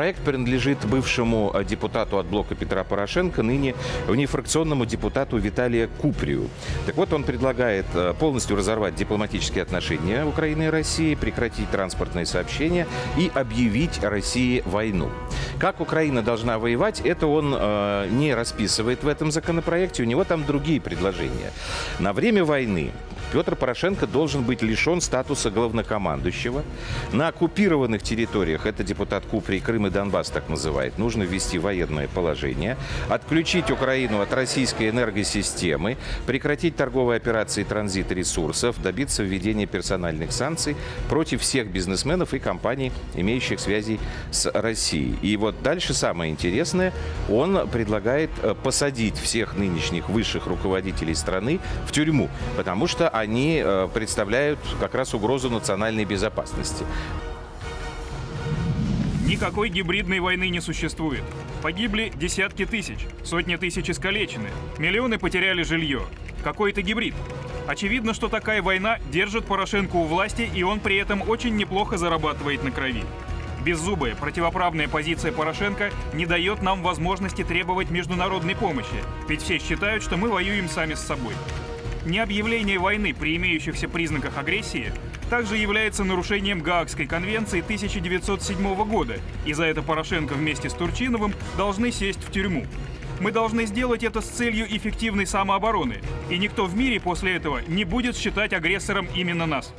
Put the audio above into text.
Проект принадлежит бывшему э, депутату от блока Петра Порошенко, ныне внефракционному депутату Виталия Куприю. Так вот, он предлагает э, полностью разорвать дипломатические отношения Украины и России, прекратить транспортные сообщения и объявить России войну. Как Украина должна воевать, это он э, не расписывает в этом законопроекте. У него там другие предложения. На время войны Петр Порошенко должен быть лишен статуса главнокомандующего. На оккупированных территориях, это депутат Купри, Крым и Донбасс так называет, нужно ввести военное положение, отключить Украину от российской энергосистемы, прекратить торговые операции транзита ресурсов, добиться введения персональных санкций против всех бизнесменов и компаний, имеющих связи с Россией. И вот дальше самое интересное, он предлагает э, посадить всех нынешних высших руководителей страны в тюрьму, потому что они э, представляют как раз угрозу национальной безопасности. Никакой гибридной войны не существует. Погибли десятки тысяч, сотни тысяч искалечены, миллионы потеряли жилье. Какой это гибрид? Очевидно, что такая война держит Порошенко у власти, и он при этом очень неплохо зарабатывает на крови. Беззубая, противоправная позиция Порошенко не дает нам возможности требовать международной помощи, ведь все считают, что мы воюем сами с собой. Необъявление войны при имеющихся признаках агрессии также является нарушением Гаагской конвенции 1907 года, и за это Порошенко вместе с Турчиновым должны сесть в тюрьму. Мы должны сделать это с целью эффективной самообороны, и никто в мире после этого не будет считать агрессором именно нас.